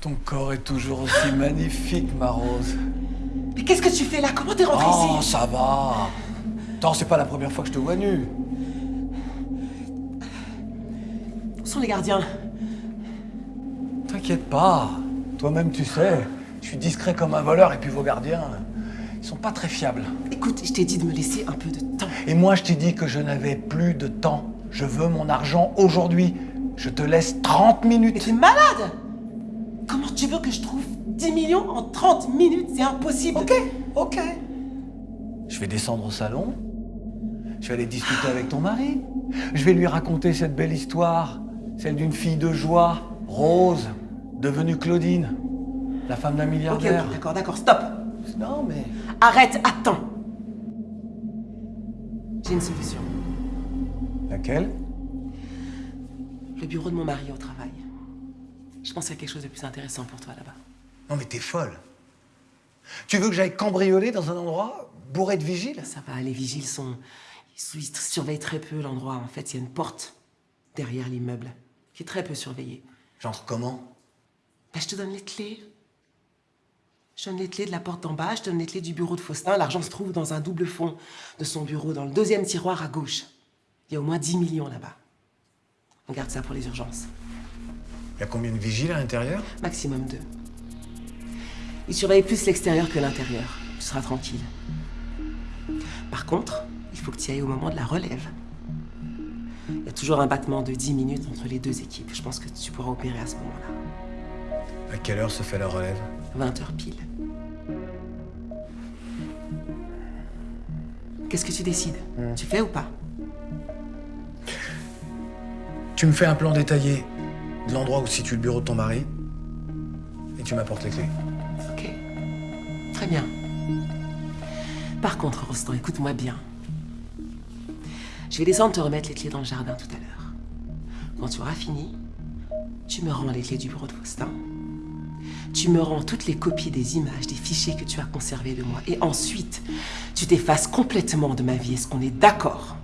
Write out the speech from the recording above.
Ton corps est toujours aussi magnifique, ma Rose. Mais qu'est-ce que tu fais là? Comment t'es rentré Oh, ici? ça va. Attends, c'est pas la première fois que je te vois nu. Où sont les gardiens? T'inquiète pas. Toi-même, tu sais, je suis discret comme un voleur et puis vos gardiens, ils sont pas très fiables. Écoute, je t'ai dit de me laisser un peu de temps. Et moi, je t'ai dit que je n'avais plus de temps. Je veux mon argent aujourd'hui. Je te laisse 30 Mais minutes. t'es malade Comment tu veux que je trouve 10 millions en 30 minutes? C'est impossible Ok, ok. Je vais descendre au salon. Je vais aller discuter avec ton mari. Je vais lui raconter cette belle histoire, celle d'une fille de joie, Rose, devenue Claudine, la femme d'un milliardaire. ok, d'accord, d'accord, stop Non, mais. Arrête, attends J'ai une solution. Laquelle? Le bureau de mon mari au travail. Je pense qu'il y a quelque chose de plus intéressant pour toi là-bas. Non, mais t'es folle. Tu veux que j'aille cambrioler dans un endroit bourré de vigiles? Ça va, les vigiles sont... Ils ils surveillent très peu l'endroit. En fait, il y a une porte derrière l'immeuble qui est très peu surveillée. Genre comment? Ben, je te donne les clés. Je donne les clés de la porte d'en bas, je donne les clés du bureau de Faustin. L'argent se trouve dans un double fond de son bureau, dans le deuxième tiroir à gauche. Il y a au moins 10 millions là-bas. On garde ça pour les urgences. Il y a combien de vigiles à l'intérieur Maximum deux. Ils surveillent plus l'extérieur que l'intérieur. Tu seras tranquille. Par contre, il faut que tu y ailles au moment de la relève. Il y a toujours un battement de 10 minutes entre les deux équipes. Je pense que tu pourras opérer à ce moment-là. À quelle heure se fait la relève 20 heures pile. Qu'est-ce que tu décides Tu fais ou pas Tu me fais un plan détaillé de l'endroit où se situe le bureau de ton mari et tu m'apportes les clés. Ok. Très bien. Par contre, Rostand, écoute-moi bien. Je vais descendre te remettre les clés dans le jardin tout à l'heure. Quand tu auras fini, tu me rends les clés du bureau de Faustin. Tu me rends toutes les copies des images, des fichiers que tu as conservés de moi. Et ensuite, tu t'effaces complètement de ma vie. Est-ce qu'on est d'accord?